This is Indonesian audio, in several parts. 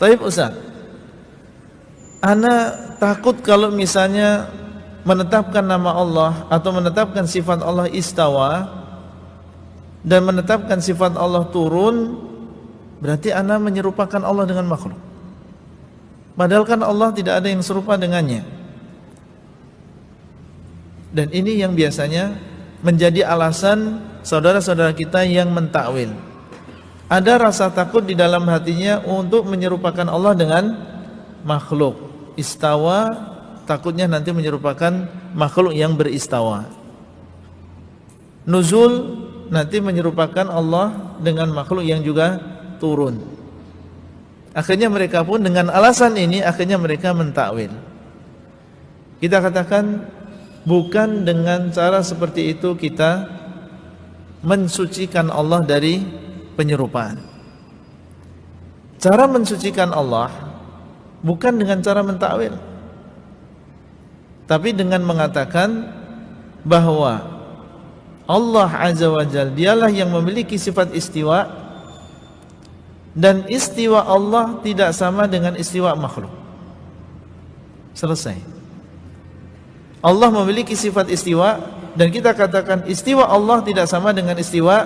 Taib Ustaz Ana takut kalau misalnya menetapkan nama Allah atau menetapkan sifat Allah istawa dan menetapkan sifat Allah turun berarti ana menyerupakan Allah dengan makhluk. Padahal kan Allah tidak ada yang serupa dengannya. Dan ini yang biasanya menjadi alasan saudara-saudara kita yang mentakwil. Ada rasa takut di dalam hatinya untuk menyerupakan Allah dengan makhluk istawa takutnya nanti menyerupakan makhluk yang beristawa. Nuzul nanti menyerupakan Allah dengan makhluk yang juga turun. Akhirnya mereka pun dengan alasan ini akhirnya mereka mentakwil. Kita katakan bukan dengan cara seperti itu kita mensucikan Allah dari penyerupaan. Cara mensucikan Allah bukan dengan cara mentakwil tapi dengan mengatakan bahwa Allah Azza wa Jal dialah yang memiliki sifat istiwa dan istiwa Allah tidak sama dengan istiwa makhluk. Selesai. Allah memiliki sifat istiwa dan kita katakan istiwa Allah tidak sama dengan istiwa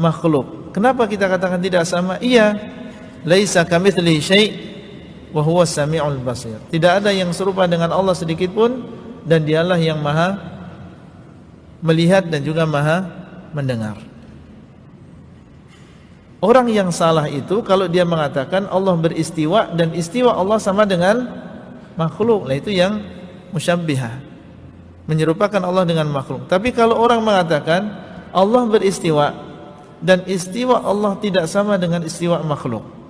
makhluk kenapa kita katakan tidak sama iya laisa kamitslihi syai' wa huwa samiul basir. Tidak ada yang serupa dengan Allah sedikit pun dan dialah yang maha melihat dan juga maha mendengar. Orang yang salah itu kalau dia mengatakan Allah beristiwa dan istiwa Allah sama dengan makhluk. Nah itu yang musyabbihah. Menyerupakan Allah dengan makhluk. Tapi kalau orang mengatakan Allah beristiwa dan istiwa Allah tidak sama dengan istiwa makhluk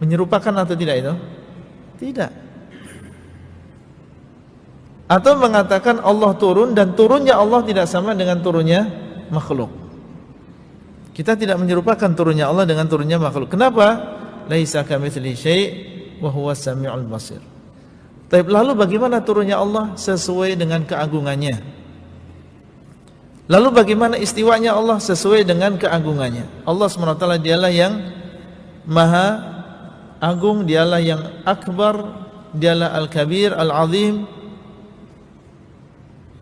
Menyerupakan atau tidak itu? Tidak. Atau mengatakan Allah turun dan turunnya Allah tidak sama dengan turunnya makhluk. Kita tidak menyerupakan turunnya Allah dengan turunnya makhluk. Kenapa? Laisa kamitsli syai' wa huwa samiul basir. Tapi lalu bagaimana turunnya Allah sesuai dengan keagungannya? Lalu bagaimana istiwanya Allah sesuai dengan keagungannya? Allah SWT dialah yang maha agung, dialah yang akbar, dialah al-kabir, al-azim.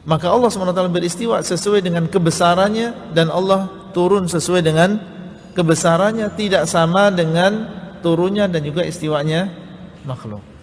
Maka Allah SWT beristiwa sesuai dengan kebesarannya dan Allah turun sesuai dengan kebesarannya tidak sama dengan turunnya dan juga istiwanya makhluk.